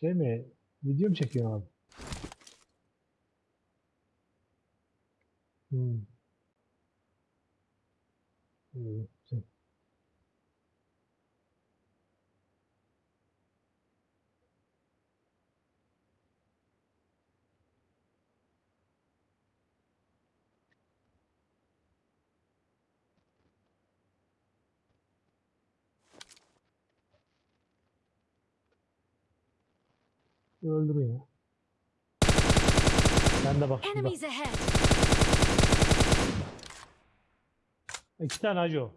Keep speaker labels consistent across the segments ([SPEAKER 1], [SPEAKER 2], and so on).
[SPEAKER 1] Şey mi? Video mu çekiyorsun abi? Hmm. İyi, güzel. Öldürün ya. Sen de bak şurada.
[SPEAKER 2] Ahead!
[SPEAKER 1] İki tane hacı o.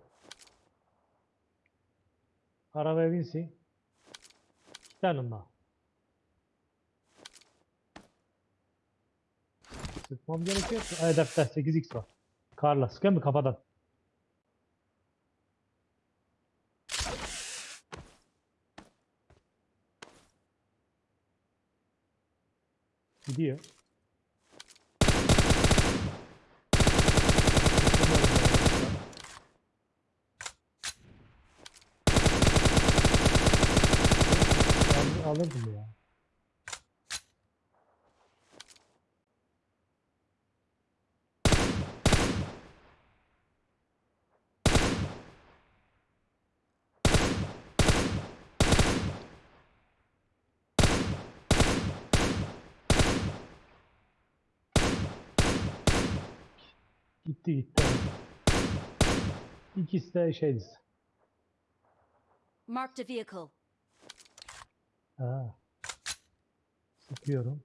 [SPEAKER 1] Arabaya binsin. İki tane daha. Sıkmam gerekiyor. Ay dakika 8x var. Karla sıkıyor mu kafadan? Gidiyor. Al- Alırdım ya. Gitti gitti. İkisi de şeydi.
[SPEAKER 2] Marked a vehicle.
[SPEAKER 1] Ha. Sıkıyorum.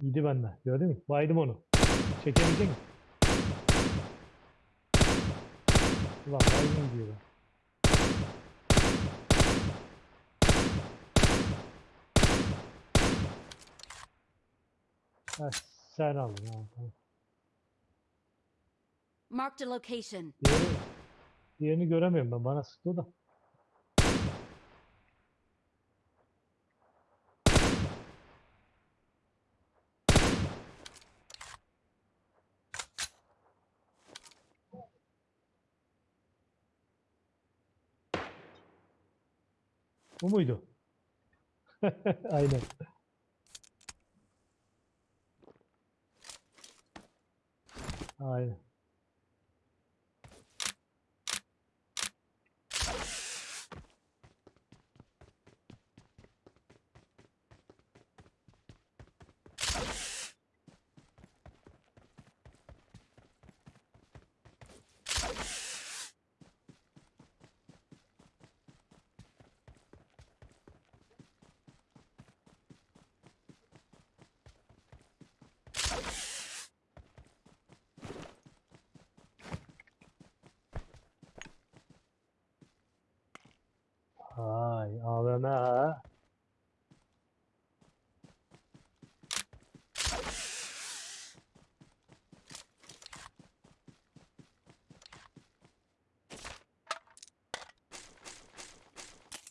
[SPEAKER 1] Yedi bende. Gördün mü? Baydım onu. Çekebilecek misin? Ulan baydım diyor. Ha, sen al. Ha, tamam.
[SPEAKER 2] Marked a location.
[SPEAKER 1] Diğeri, diğerini göremiyorum ben. Bana sıktı o da. Bu muydu? Aynen. Aynen.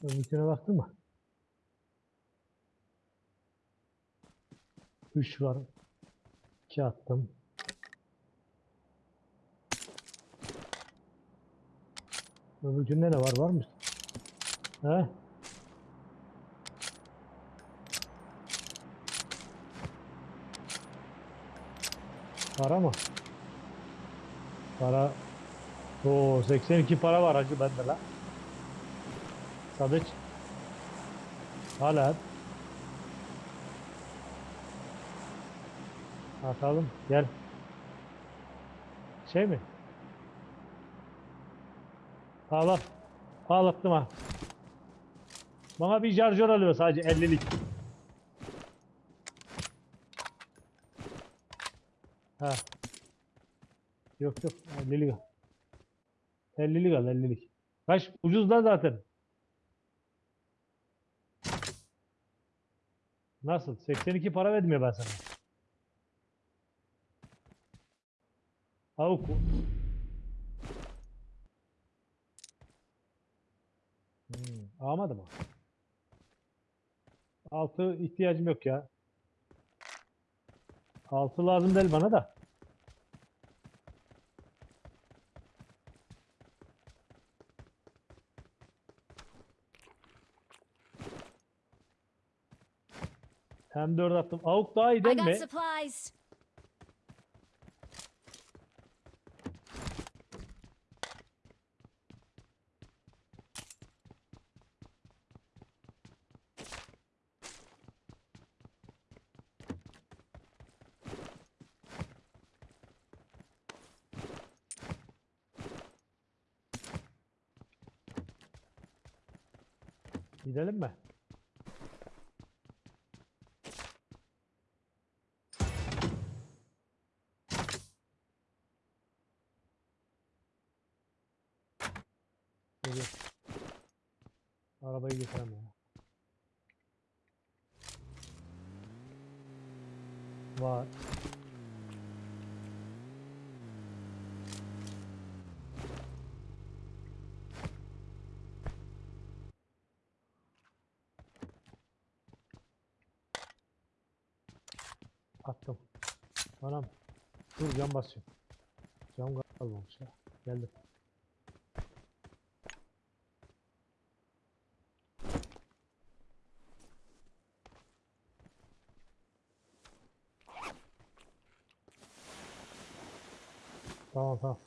[SPEAKER 1] Öbürküne baktın mı? Üç var. İki attım. Öbürkünde ne var? Var mı? He? Para mı? Para. Oo 82 para var hacı bende la. Sadıç. Hala. Atalım. Gel. Şey mi? Al al. Al attım ha. Bana bir şarjör alıyor sadece 50'lik. Ha. Yok yok 50'lik al. 50'lik al 50'lik. Kaç ucuz da zaten. Nasıl? 82 para verdim ya ben sana. Avuk. Hmm, almadı mı? Altı ihtiyacım yok ya. Altı lazım değil bana da. M4 attım. Avuk daha iyi
[SPEAKER 2] I
[SPEAKER 1] değil
[SPEAKER 2] got
[SPEAKER 1] mi?
[SPEAKER 2] supplies.
[SPEAKER 1] Gidelim mi? Geliyor. Arabayı getirem ya. Var. Attım. Anam. Dur cam basıyorum. Cam kalmamış ya. Geldim. Tamam tamam.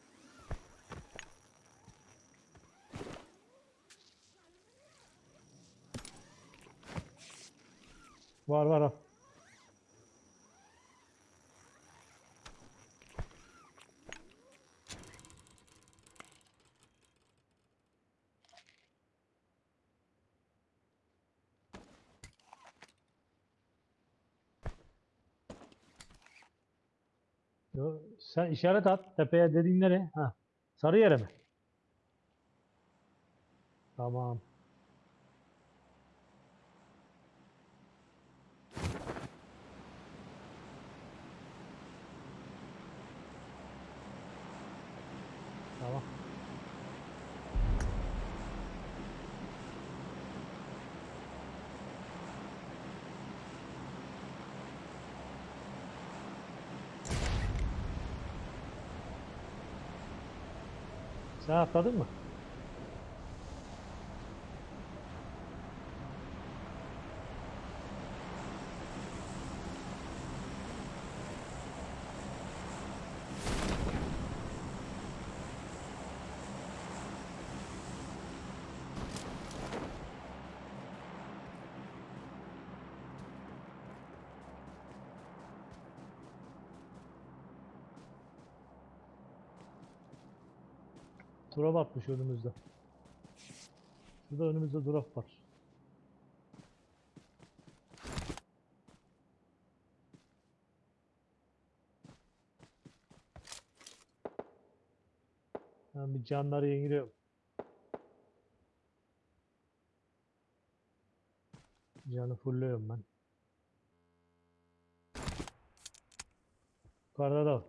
[SPEAKER 1] Var var al. Yo, sen işaret at tepeye dediğin nereye? Ha. Sarı yere mi? Tamam. Sen atladın mı? Drop atmış önümüzde. Şurada önümüzde drop var. Ben bir canları yeniliyorum. Canı fullüyorum ben. Yukarıda da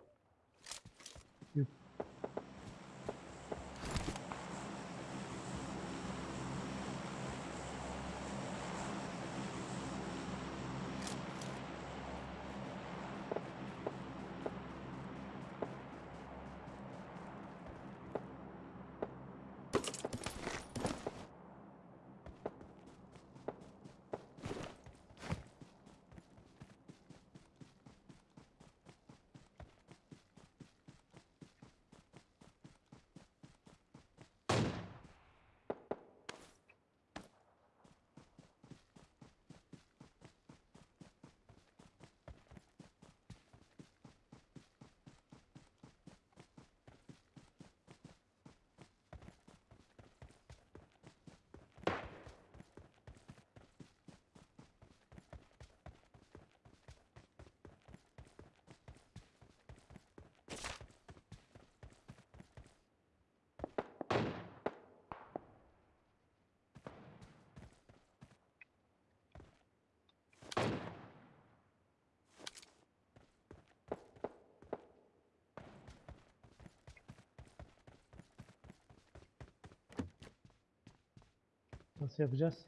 [SPEAKER 1] Nasıl yapacağız?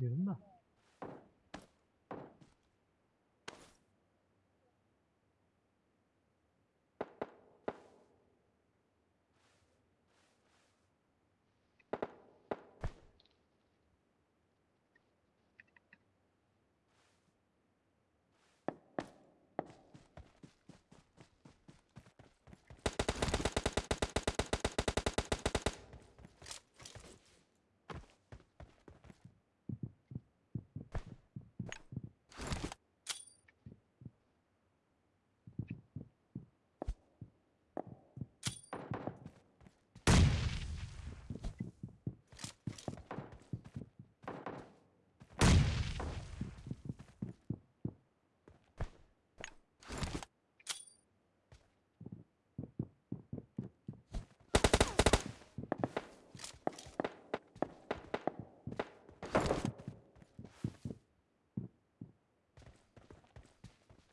[SPEAKER 1] Da.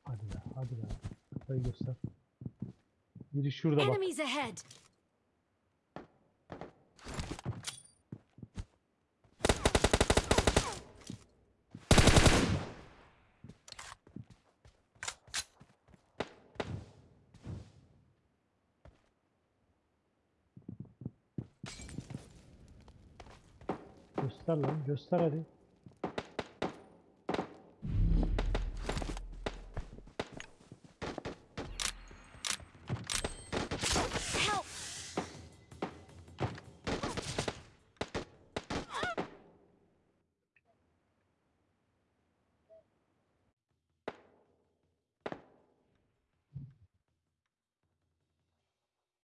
[SPEAKER 1] Hadi be, hadi be. Kafayı göster. Biri şurada bak.
[SPEAKER 2] Enemies ahead!
[SPEAKER 1] Göster lan, göster hadi.